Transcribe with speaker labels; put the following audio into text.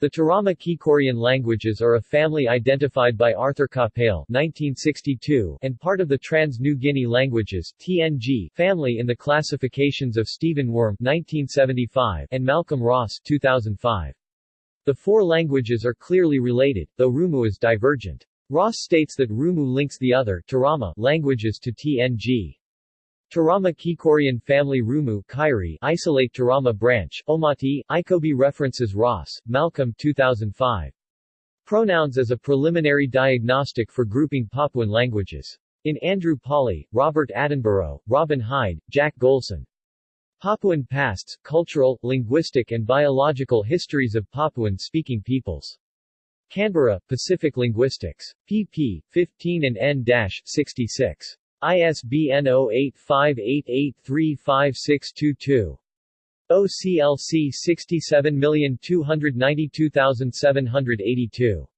Speaker 1: The Turama Kikorian languages are a family identified by Arthur Capell 1962 and part of the Trans-New Guinea languages TNG family in the classifications of Stephen Wurm 1975 and Malcolm Ross 2005. The four languages are clearly related, though Rumu is divergent. Ross states that Rumu links the other Turama languages to TNG. Turama Kikorian family Rumu Kairi isolate Turama branch, Omati, Ikobi references Ross, Malcolm 2005. Pronouns as a preliminary diagnostic for grouping Papuan languages. In Andrew Pawley, Robert Attenborough, Robin Hide, Jack Golson. Papuan Pasts, Cultural, Linguistic and Biological Histories of Papuan-Speaking Peoples. Canberra, Pacific Linguistics. pp. 15 and n-66. ISBN 0858835622. OCLC 67292782.